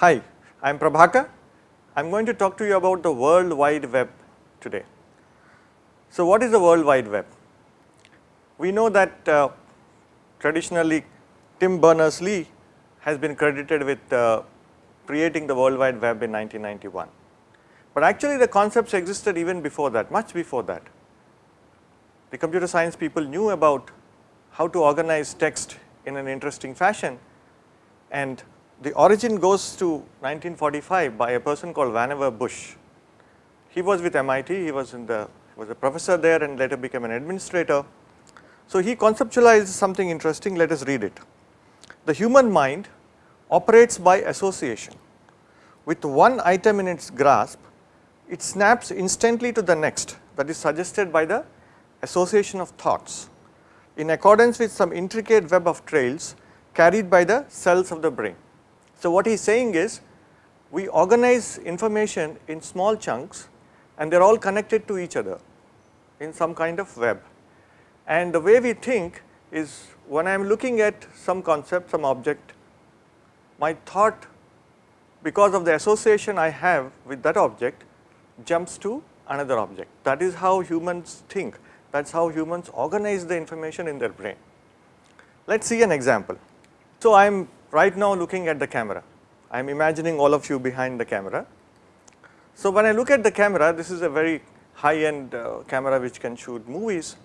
Hi, I am Prabhakar. I am going to talk to you about the World Wide Web today. So, what is the World Wide Web? We know that uh, traditionally Tim Berners-Lee has been credited with uh, creating the World Wide Web in 1991. But actually the concepts existed even before that, much before that. The computer science people knew about how to organize text in an interesting fashion and the origin goes to 1945 by a person called Vannevar Bush. He was with MIT, he was in the was a professor there and later became an administrator. So, he conceptualized something interesting, let us read it. The human mind operates by association. With one item in its grasp, it snaps instantly to the next that is suggested by the association of thoughts in accordance with some intricate web of trails carried by the cells of the brain. So, what he is saying is we organize information in small chunks and they are all connected to each other in some kind of web. And the way we think is when I am looking at some concept, some object, my thought because of the association I have with that object jumps to another object. That is how humans think, that is how humans organize the information in their brain. Let us see an example. So, I am right now looking at the camera, I am imagining all of you behind the camera. So, when I look at the camera, this is a very high end uh, camera which can shoot movies.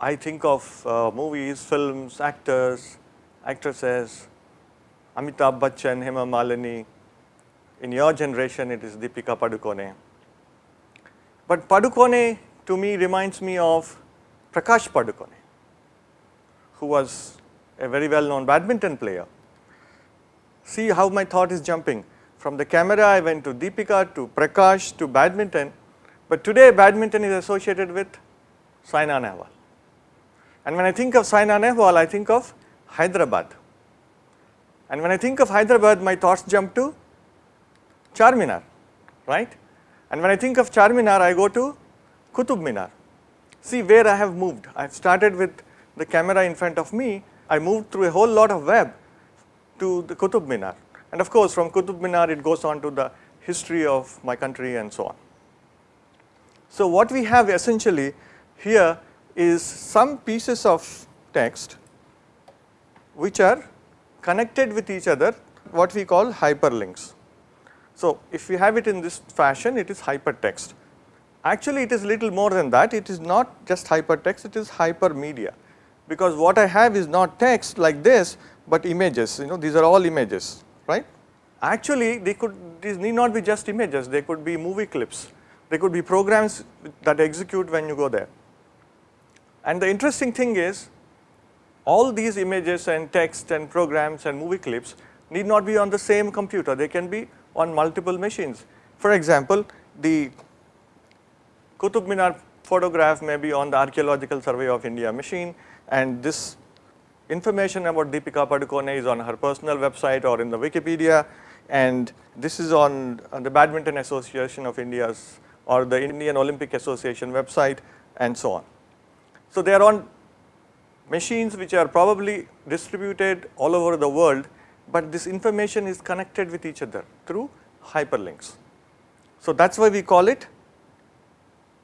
I think of uh, movies, films, actors, actresses, Amitabh Bachchan, Hema Malini. In your generation, it is Deepika Padukone. But Padukone to me reminds me of Prakash Padukone, who was a very well known badminton player. See how my thought is jumping. From the camera, I went to Deepika, to Prakash, to badminton. But today, badminton is associated with Saina Nehwal. And when I think of Saina Nehwal, I think of Hyderabad. And when I think of Hyderabad, my thoughts jump to Charminar, right? And when I think of Charminar, I go to Qutub Minar. See where I have moved. I have started with the camera in front of me. I moved through a whole lot of web to the Qutub Minar. And of course, from Qutub Minar, it goes on to the history of my country and so on. So, what we have essentially here is some pieces of text which are connected with each other what we call hyperlinks. So, if we have it in this fashion it is hypertext. Actually it is little more than that it is not just hypertext it is hypermedia because what I have is not text like this but images you know these are all images right. Actually they could these need not be just images they could be movie clips they could be programs that execute when you go there. And the interesting thing is all these images and text and programs and movie clips need not be on the same computer, they can be on multiple machines. For example, the Qutub Minar photograph may be on the Archaeological Survey of India machine and this information about Deepika Padukone is on her personal website or in the Wikipedia and this is on, on the Badminton Association of India's or the Indian Olympic Association website and so on. So, they are on machines which are probably distributed all over the world, but this information is connected with each other through hyperlinks. So, that is why we call it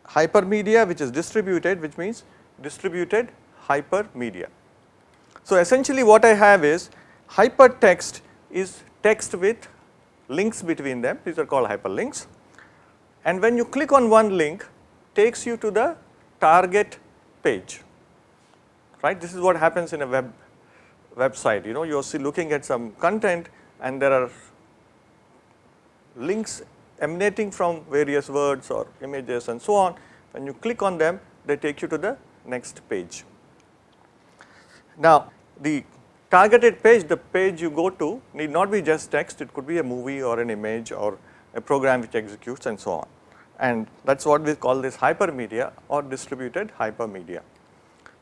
hypermedia which is distributed which means distributed hypermedia. So, essentially what I have is hypertext is text with links between them these are called hyperlinks and when you click on one link takes you to the target page right. This is what happens in a web website, you know, you are looking at some content and there are links emanating from various words or images and so on. When you click on them, they take you to the next page. Now, the targeted page, the page you go to need not be just text, it could be a movie or an image or a program which executes and so on. And that is what we call this hypermedia or distributed hypermedia.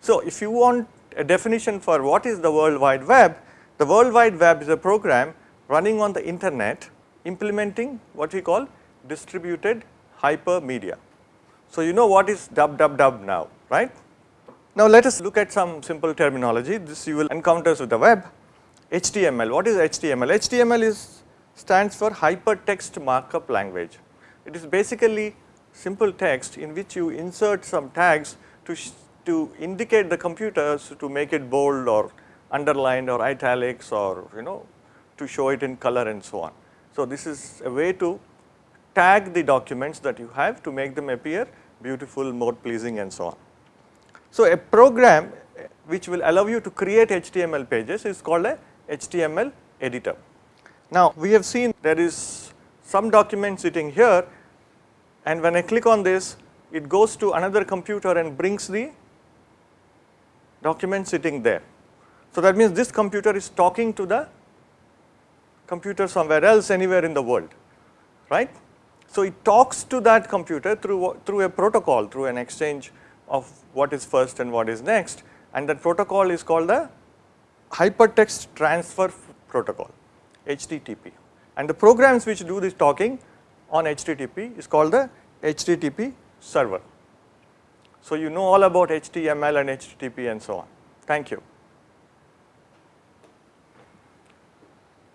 So, if you want a definition for what is the World Wide Web, the World Wide Web is a program running on the internet implementing what we call distributed hypermedia. So, you know what is www now, right. Now, let us look at some simple terminology, this you will encounter with the web. HTML, what is HTML? HTML is stands for hypertext markup language. It is basically simple text in which you insert some tags to, to indicate the computers to make it bold or underlined or italics or you know to show it in color and so on. So, this is a way to tag the documents that you have to make them appear beautiful, more pleasing and so on. So, a program which will allow you to create HTML pages is called a HTML editor. Now, we have seen there is some document sitting here and when I click on this it goes to another computer and brings the document sitting there. So, that means this computer is talking to the computer somewhere else anywhere in the world, right. So, it talks to that computer through, through a protocol, through an exchange of what is first and what is next and that protocol is called the Hypertext Transfer Protocol, HTTP. And the programs which do this talking on HTTP is called the HTTP server. So, you know all about HTML and HTTP and so on. Thank you.